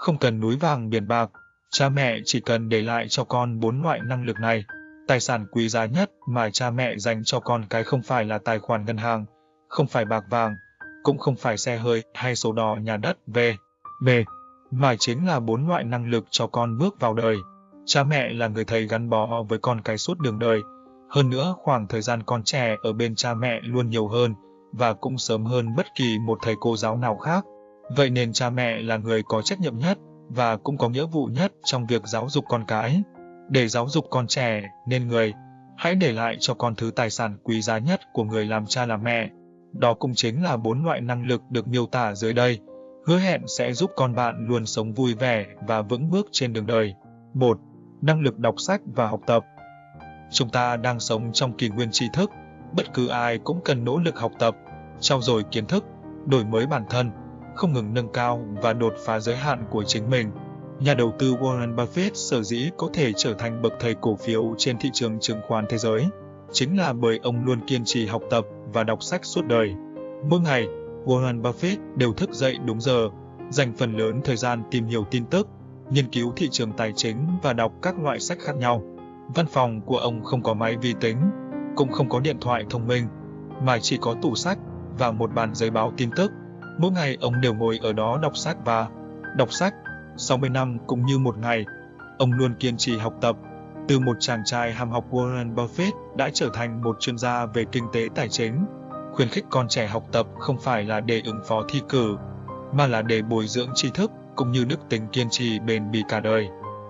Không cần núi vàng biển bạc, cha mẹ chỉ cần để lại cho con bốn loại năng lực này. Tài sản quý giá nhất mà cha mẹ dành cho con cái không phải là tài khoản ngân hàng, không phải bạc vàng, cũng không phải xe hơi hay sổ đỏ nhà đất về, về, mà chính là bốn loại năng lực cho con bước vào đời. Cha mẹ là người thầy gắn bó với con cái suốt đường đời. Hơn nữa, khoảng thời gian con trẻ ở bên cha mẹ luôn nhiều hơn và cũng sớm hơn bất kỳ một thầy cô giáo nào khác. Vậy nên cha mẹ là người có trách nhiệm nhất và cũng có nghĩa vụ nhất trong việc giáo dục con cái. Để giáo dục con trẻ nên người, hãy để lại cho con thứ tài sản quý giá nhất của người làm cha làm mẹ. Đó cũng chính là bốn loại năng lực được miêu tả dưới đây, hứa hẹn sẽ giúp con bạn luôn sống vui vẻ và vững bước trên đường đời. 1. Năng lực đọc sách và học tập Chúng ta đang sống trong kỷ nguyên tri thức, bất cứ ai cũng cần nỗ lực học tập, trau dồi kiến thức, đổi mới bản thân, không ngừng nâng cao và đột phá giới hạn của chính mình. Nhà đầu tư Warren Buffett sở dĩ có thể trở thành bậc thầy cổ phiếu trên thị trường chứng khoán thế giới, chính là bởi ông luôn kiên trì học tập và đọc sách suốt đời. Mỗi ngày, Warren Buffett đều thức dậy đúng giờ, dành phần lớn thời gian tìm hiểu tin tức, nghiên cứu thị trường tài chính và đọc các loại sách khác nhau. Văn phòng của ông không có máy vi tính, cũng không có điện thoại thông minh, mà chỉ có tủ sách và một bàn giấy báo tin tức. Mỗi ngày ông đều ngồi ở đó đọc sách và đọc sách. 60 năm cũng như một ngày, ông luôn kiên trì học tập. Từ một chàng trai ham học Warren Buffett đã trở thành một chuyên gia về kinh tế tài chính. Khuyến khích con trẻ học tập không phải là để ứng phó thi cử, mà là để bồi dưỡng tri thức cũng như đức tính kiên trì bền bỉ cả đời.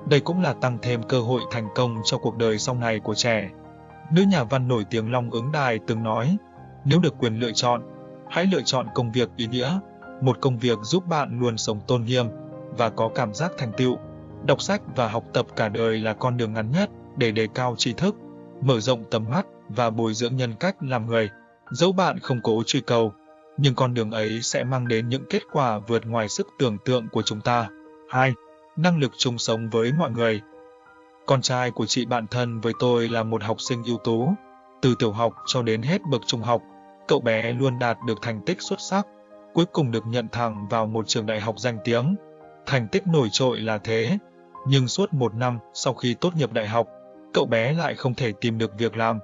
Đây cũng là tăng thêm cơ hội thành công cho cuộc đời sau này của trẻ. Nữ nhà văn nổi tiếng Long Ứng Đài từng nói, nếu được quyền lựa chọn, hãy lựa chọn công việc ý nghĩa, một công việc giúp bạn luôn sống tôn nghiêm và có cảm giác thành tựu. Đọc sách và học tập cả đời là con đường ngắn nhất để đề cao tri thức, mở rộng tầm mắt và bồi dưỡng nhân cách làm người. Dẫu bạn không cố truy cầu, nhưng con đường ấy sẽ mang đến những kết quả vượt ngoài sức tưởng tượng của chúng ta. 2. Năng lực chung sống với mọi người Con trai của chị bạn thân với tôi là một học sinh ưu tú. Từ tiểu học cho đến hết bậc trung học, cậu bé luôn đạt được thành tích xuất sắc, cuối cùng được nhận thẳng vào một trường đại học danh tiếng. Thành tích nổi trội là thế, nhưng suốt một năm sau khi tốt nghiệp đại học, cậu bé lại không thể tìm được việc làm.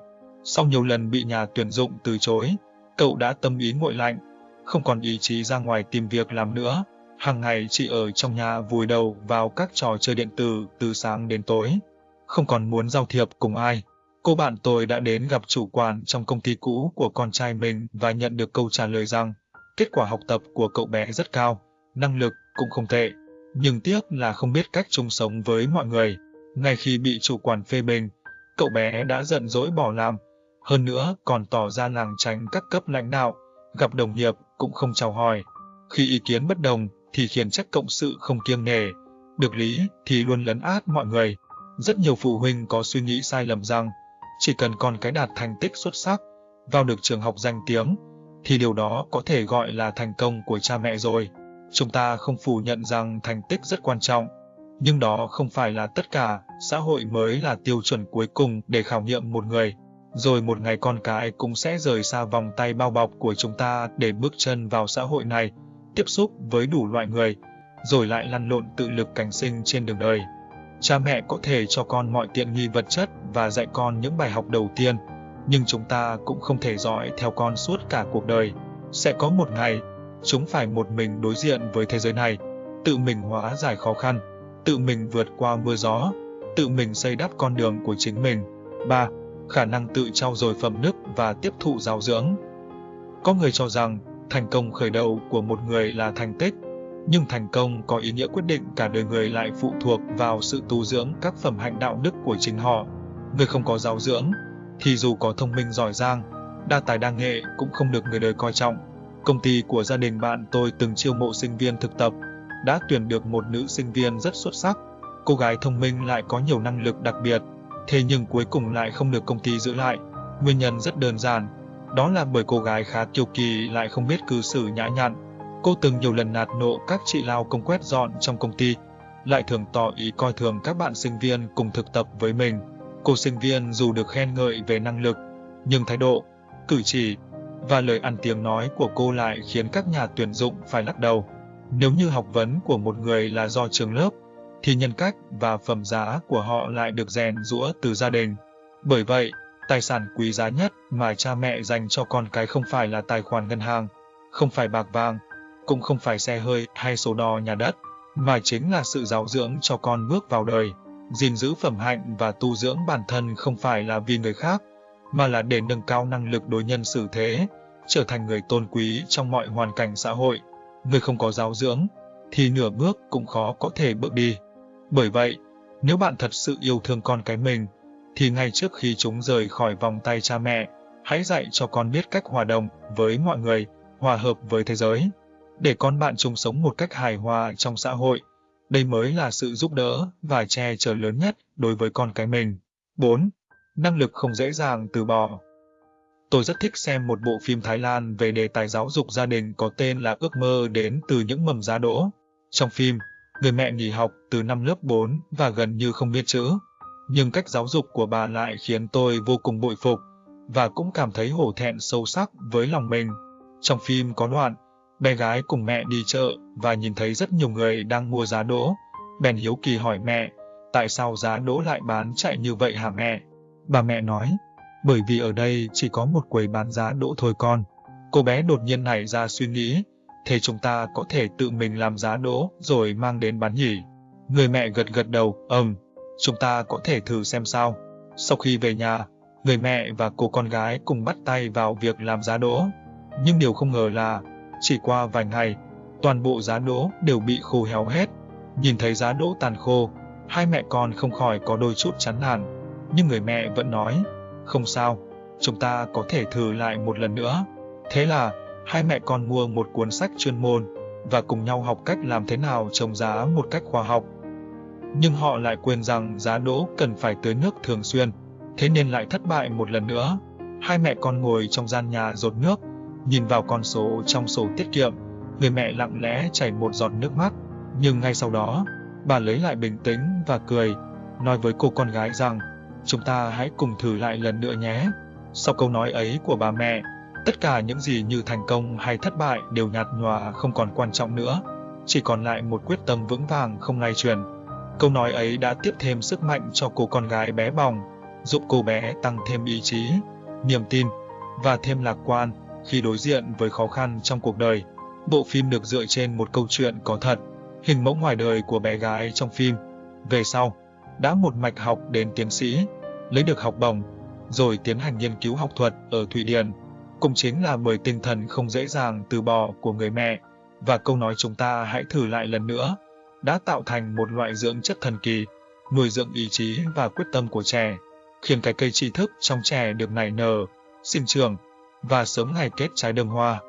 Sau nhiều lần bị nhà tuyển dụng từ chối, cậu đã tâm ý nguội lạnh, không còn ý chí ra ngoài tìm việc làm nữa. Hàng ngày chỉ ở trong nhà vùi đầu vào các trò chơi điện tử từ sáng đến tối, không còn muốn giao thiệp cùng ai. Cô bạn tôi đã đến gặp chủ quản trong công ty cũ của con trai mình và nhận được câu trả lời rằng kết quả học tập của cậu bé rất cao, năng lực cũng không tệ, nhưng tiếc là không biết cách chung sống với mọi người. Ngay khi bị chủ quản phê bình, cậu bé đã giận dỗi bỏ làm, hơn nữa còn tỏ ra làng tránh các cấp lãnh đạo, gặp đồng nghiệp cũng không chào hỏi. Khi ý kiến bất đồng thì khiển trách cộng sự không kiêng nể, được lý thì luôn lấn át mọi người. Rất nhiều phụ huynh có suy nghĩ sai lầm rằng chỉ cần con cái đạt thành tích xuất sắc, vào được trường học danh tiếng, thì điều đó có thể gọi là thành công của cha mẹ rồi. Chúng ta không phủ nhận rằng thành tích rất quan trọng, nhưng đó không phải là tất cả, xã hội mới là tiêu chuẩn cuối cùng để khảo nghiệm một người. Rồi một ngày con cái cũng sẽ rời xa vòng tay bao bọc của chúng ta để bước chân vào xã hội này, tiếp xúc với đủ loại người, rồi lại lăn lộn tự lực cảnh sinh trên đường đời. Cha mẹ có thể cho con mọi tiện nghi vật chất và dạy con những bài học đầu tiên, nhưng chúng ta cũng không thể dõi theo con suốt cả cuộc đời. Sẽ có một ngày, chúng phải một mình đối diện với thế giới này, tự mình hóa giải khó khăn, tự mình vượt qua mưa gió, tự mình xây đắp con đường của chính mình. 3. Khả năng tự trau dồi phẩm đức và tiếp thụ giáo dưỡng. Có người cho rằng thành công khởi đầu của một người là thành tích, nhưng thành công có ý nghĩa quyết định cả đời người lại phụ thuộc vào sự tu dưỡng các phẩm hạnh đạo đức của chính họ. Người không có giáo dưỡng, thì dù có thông minh giỏi giang, đa tài đa nghệ cũng không được người đời coi trọng. Công ty của gia đình bạn tôi từng chiêu mộ sinh viên thực tập, đã tuyển được một nữ sinh viên rất xuất sắc. Cô gái thông minh lại có nhiều năng lực đặc biệt, thế nhưng cuối cùng lại không được công ty giữ lại. Nguyên nhân rất đơn giản, đó là bởi cô gái khá kiêu kỳ lại không biết cư xử nhã nhặn. Cô từng nhiều lần nạt nộ các chị lao công quét dọn trong công ty, lại thường tỏ ý coi thường các bạn sinh viên cùng thực tập với mình. Cô sinh viên dù được khen ngợi về năng lực, nhưng thái độ, cử chỉ và lời ăn tiếng nói của cô lại khiến các nhà tuyển dụng phải lắc đầu. Nếu như học vấn của một người là do trường lớp, thì nhân cách và phẩm giá của họ lại được rèn rũa từ gia đình. Bởi vậy, tài sản quý giá nhất mà cha mẹ dành cho con cái không phải là tài khoản ngân hàng, không phải bạc vàng, cũng không phải xe hơi hay số đo nhà đất, mà chính là sự giáo dưỡng cho con bước vào đời. gìn giữ phẩm hạnh và tu dưỡng bản thân không phải là vì người khác, mà là để nâng cao năng lực đối nhân xử thế, trở thành người tôn quý trong mọi hoàn cảnh xã hội. Người không có giáo dưỡng, thì nửa bước cũng khó có thể bước đi. Bởi vậy, nếu bạn thật sự yêu thương con cái mình, thì ngay trước khi chúng rời khỏi vòng tay cha mẹ, hãy dạy cho con biết cách hòa đồng với mọi người, hòa hợp với thế giới, để con bạn chung sống một cách hài hòa trong xã hội. Đây mới là sự giúp đỡ và che chở lớn nhất đối với con cái mình. 4. Năng lực không dễ dàng từ bỏ Tôi rất thích xem một bộ phim Thái Lan về đề tài giáo dục gia đình có tên là Ước mơ đến từ những mầm giá đỗ. Trong phim, người mẹ nghỉ học từ năm lớp 4 và gần như không biết chữ. Nhưng cách giáo dục của bà lại khiến tôi vô cùng bội phục và cũng cảm thấy hổ thẹn sâu sắc với lòng mình. Trong phim có đoạn, bé gái cùng mẹ đi chợ và nhìn thấy rất nhiều người đang mua giá đỗ. Bèn hiếu kỳ hỏi mẹ, tại sao giá đỗ lại bán chạy như vậy hả mẹ? Bà mẹ nói, bởi vì ở đây chỉ có một quầy bán giá đỗ thôi con. Cô bé đột nhiên nảy ra suy nghĩ, thế chúng ta có thể tự mình làm giá đỗ rồi mang đến bán nhỉ? Người mẹ gật gật đầu, ừm, chúng ta có thể thử xem sao. Sau khi về nhà, người mẹ và cô con gái cùng bắt tay vào việc làm giá đỗ. Nhưng điều không ngờ là, chỉ qua vài ngày, toàn bộ giá đỗ đều bị khô héo hết. Nhìn thấy giá đỗ tàn khô, hai mẹ con không khỏi có đôi chút chán nản. Nhưng người mẹ vẫn nói, không sao, chúng ta có thể thử lại một lần nữa. Thế là, hai mẹ con mua một cuốn sách chuyên môn và cùng nhau học cách làm thế nào trồng giá một cách khoa học. Nhưng họ lại quên rằng giá đỗ cần phải tưới nước thường xuyên, thế nên lại thất bại một lần nữa. Hai mẹ con ngồi trong gian nhà rột nước, nhìn vào con số trong sổ tiết kiệm, người mẹ lặng lẽ chảy một giọt nước mắt. Nhưng ngay sau đó, bà lấy lại bình tĩnh và cười, nói với cô con gái rằng chúng ta hãy cùng thử lại lần nữa nhé. Sau câu nói ấy của bà mẹ, tất cả những gì như thành công hay thất bại đều nhạt nhòa không còn quan trọng nữa, chỉ còn lại một quyết tâm vững vàng không lay chuyển. Câu nói ấy đã tiếp thêm sức mạnh cho cô con gái bé bỏng, giúp cô bé tăng thêm ý chí, niềm tin và thêm lạc quan khi đối diện với khó khăn trong cuộc đời. Bộ phim được dựa trên một câu chuyện có thật, hình mẫu ngoài đời của bé gái trong phim. Về sau, đã một mạch học đến tiến sĩ, lấy được học bổng, rồi tiến hành nghiên cứu học thuật ở Thụy Điển. Cũng chính là bởi tinh thần không dễ dàng từ bỏ của người mẹ và câu nói chúng ta hãy thử lại lần nữa đã tạo thành một loại dưỡng chất thần kỳ, nuôi dưỡng ý chí và quyết tâm của trẻ, khiến cái cây tri thức trong trẻ được nảy nở, sinh trưởng và sớm ngày kết trái đơm hoa.